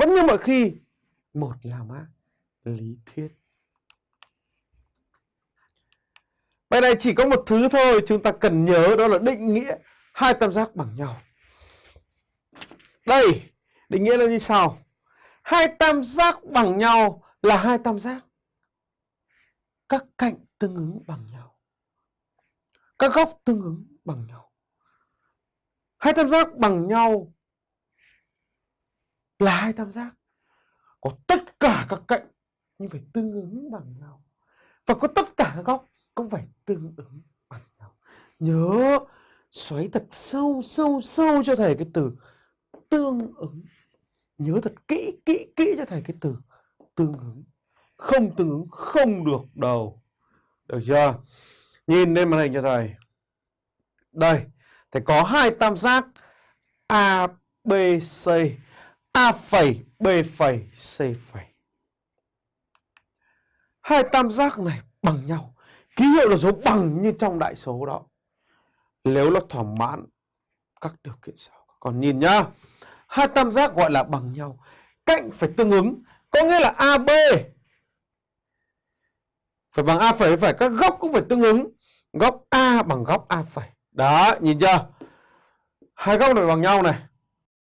vẫn như mọi khi một là mã lý thuyết Bài này chỉ có một thứ thôi chúng ta cần nhớ đó là định nghĩa hai tam giác bằng nhau. Đây, định nghĩa là như sau. Hai tam giác bằng nhau là hai tam giác. Các cạnh tương ứng bằng nhau. Các góc tương ứng bằng nhau. Hai tam giác bằng nhau là hai tam giác. Có tất cả các cạnh nhưng phải tương ứng bằng nhau. Và có tất cả các góc cũng phải tương ứng bằng nhau. Nhớ xoáy thật sâu sâu sâu cho thầy cái từ tương ứng. Nhớ thật kỹ kỹ kỹ cho thầy cái từ tương ứng. Không tương ứng không được đâu. Được chưa? Nhìn lên màn hình cho thầy. Đây, thầy có hai tam giác ABC A phẩy, B phẩy, C phẩy. Hai tam giác này bằng nhau. Ký hiệu là số bằng như trong đại số đó. Nếu nó thỏa mãn các điều kiện sau. Còn nhìn nhá. Hai tam giác gọi là bằng nhau. Cạnh phải tương ứng. Có nghĩa là AB phải bằng A phẩy phải các góc cũng phải tương ứng. Góc A bằng góc A phẩy. Đó, nhìn chưa? Hai góc này bằng nhau này.